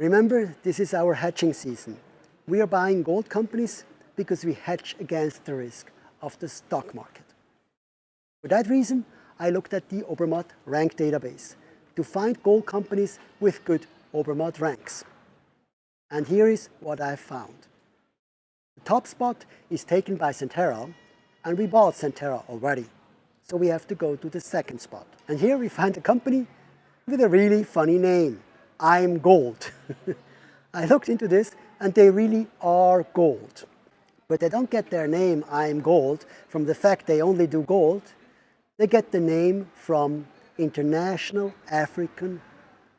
Remember, this is our hedging season. We are buying gold companies because we hedge against the risk of the stock market. For that reason, I looked at the Obermatt rank database to find gold companies with good Obermatt ranks. And here is what I found. The top spot is taken by Centerra, and we bought Centerra already. So we have to go to the second spot. And here we find a company with a really funny name, IAMGOLD. I looked into this and they really are gold. But they don't get their name I'm gold, from the fact they only do gold. They get the name from International African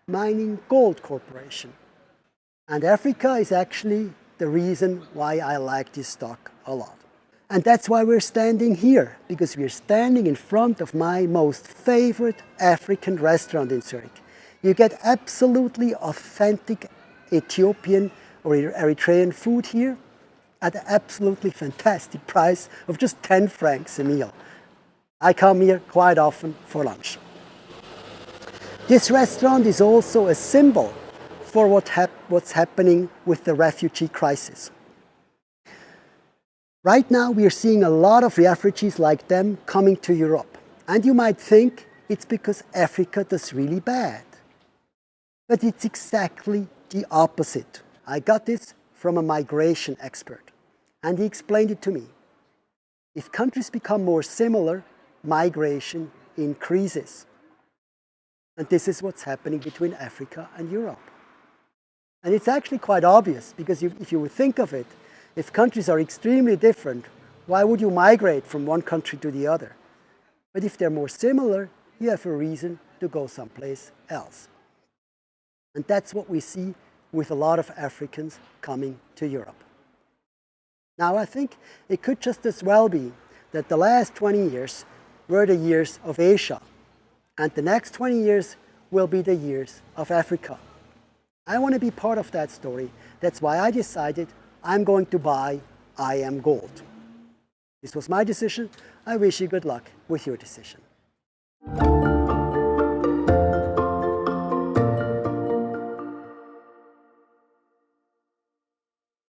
Mining Gold Corporation. And Africa is actually the reason why I like this stock a lot. And that's why we're standing here, because we're standing in front of my most favorite African restaurant in Zurich. You get absolutely authentic Ethiopian or Eritrean food here at an absolutely fantastic price of just 10 francs a meal. I come here quite often for lunch. This restaurant is also a symbol for what hap what's happening with the refugee crisis. Right now we are seeing a lot of refugees like them coming to Europe. And you might think it's because Africa does really bad. But it's exactly the opposite. I got this from a migration expert, and he explained it to me. If countries become more similar, migration increases. And this is what's happening between Africa and Europe. And it's actually quite obvious, because if you would think of it, if countries are extremely different, why would you migrate from one country to the other? But if they're more similar, you have a reason to go someplace else. And that's what we see with a lot of Africans coming to Europe. Now I think it could just as well be that the last 20 years were the years of Asia and the next 20 years will be the years of Africa. I want to be part of that story. That's why I decided I'm going to buy IAMGOLD. This was my decision. I wish you good luck with your decision.